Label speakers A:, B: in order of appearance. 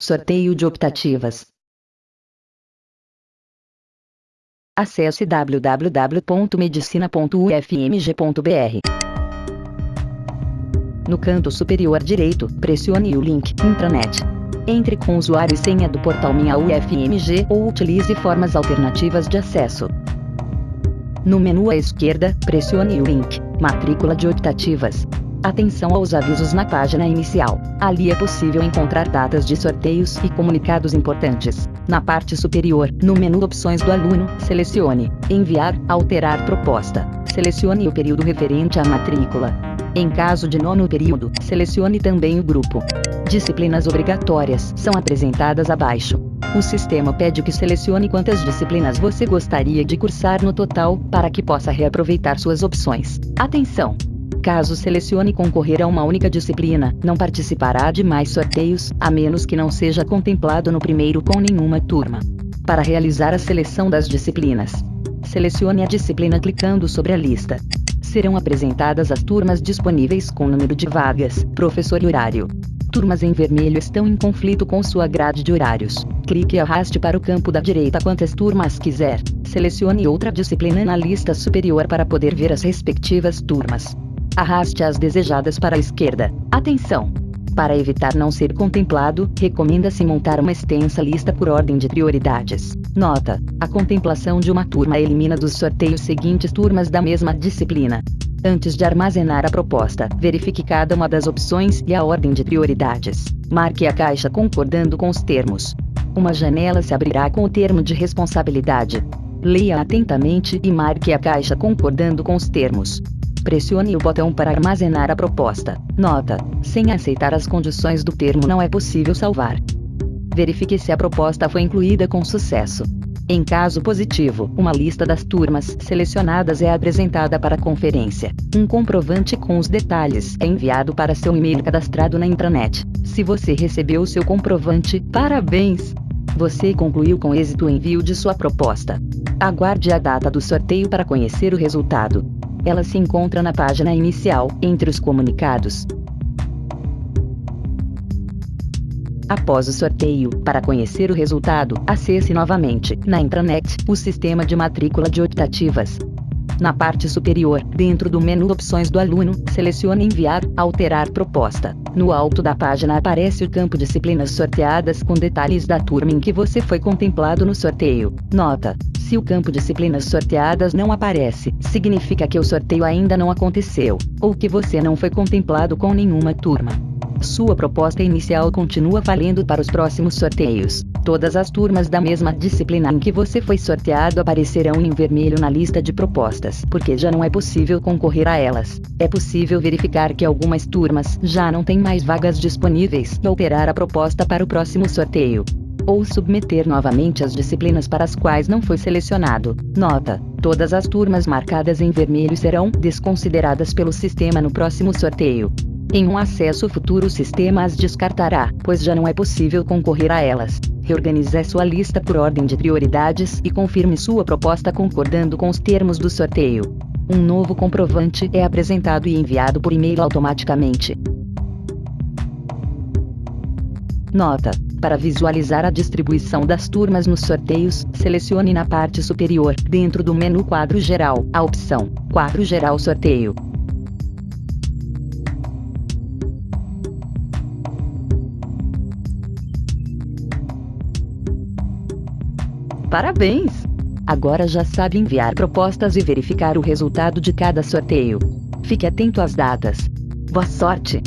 A: Sorteio de optativas. Acesse www.medicina.ufmg.br. No canto superior direito, pressione o link Intranet. Entre com usuário e senha do portal Minha UFMG ou utilize formas alternativas de acesso. No menu à esquerda, pressione o link Matrícula de optativas. Atenção aos avisos na página inicial. Ali é possível encontrar datas de sorteios e comunicados importantes. Na parte superior, no menu Opções do aluno, selecione Enviar, Alterar proposta. Selecione o período referente à matrícula. Em caso de nono período, selecione também o grupo. Disciplinas obrigatórias são apresentadas abaixo. O sistema pede que selecione quantas disciplinas você gostaria de cursar no total, para que possa reaproveitar suas opções. Atenção! Caso selecione concorrer a uma única disciplina, não participará de mais sorteios, a menos que não seja contemplado no primeiro com nenhuma turma. Para realizar a seleção das disciplinas, selecione a disciplina clicando sobre a lista. Serão apresentadas as turmas disponíveis com número de vagas, professor e horário. Turmas em vermelho estão em conflito com sua grade de horários. Clique e arraste para o campo da direita quantas turmas quiser. Selecione outra disciplina na lista superior para poder ver as respectivas turmas. Arraste as desejadas para a esquerda. Atenção! Para evitar não ser contemplado, recomenda-se montar uma extensa lista por ordem de prioridades. Nota: a contemplação de uma turma elimina dos sorteios seguintes turmas da mesma disciplina. Antes de armazenar a proposta, verifique cada uma das opções e a ordem de prioridades. Marque a caixa concordando com os termos. Uma janela se abrirá com o termo de responsabilidade. Leia atentamente e marque a caixa concordando com os termos. Pressione o botão para armazenar a proposta. Nota: sem aceitar as condições do termo não é possível salvar. Verifique se a proposta foi incluída com sucesso. Em caso positivo, uma lista das turmas selecionadas é apresentada para a conferência. Um comprovante com os detalhes é enviado para seu e-mail cadastrado na intranet. Se você recebeu seu comprovante, parabéns! Você concluiu com êxito o envio de sua proposta. Aguarde a data do sorteio para conhecer o resultado. Ela se encontra na página inicial, entre os comunicados. Após o sorteio, para conhecer o resultado, acesse novamente, na intranet, o sistema de matrícula de optativas. Na parte superior, dentro do menu Opções do aluno, selecione Enviar, Alterar proposta. No alto da página aparece o campo Disciplinas sorteadas com detalhes da turma em que você foi contemplado no sorteio. Nota: se o campo Disciplinas sorteadas não aparece, significa que o sorteio ainda não aconteceu, ou que você não foi contemplado com nenhuma turma. Sua proposta inicial continua valendo para os próximos sorteios. Todas as turmas da mesma disciplina em que você foi sorteado aparecerão em vermelho na lista de propostas, porque já não é possível concorrer a elas. É possível verificar que algumas turmas já não têm mais vagas disponíveis e alterar a proposta para o próximo sorteio ou submeter novamente as disciplinas para as quais não foi selecionado. Nota: todas as turmas marcadas em vermelho serão desconsideradas pelo sistema no próximo sorteio. Em um acesso futuro o sistema as descartará, pois já não é possível concorrer a elas. Reorganize sua lista por ordem de prioridades e confirme sua proposta concordando com os termos do sorteio. Um novo comprovante é apresentado e enviado por e-mail automaticamente. Nota: Para visualizar a distribuição das turmas nos sorteios, selecione na parte superior, dentro do menu Quadro Geral, a opção Quadro Geral Sorteio. Parabéns! Agora já sabe enviar propostas e verificar o resultado de cada sorteio. Fique atento às datas. Boa sorte!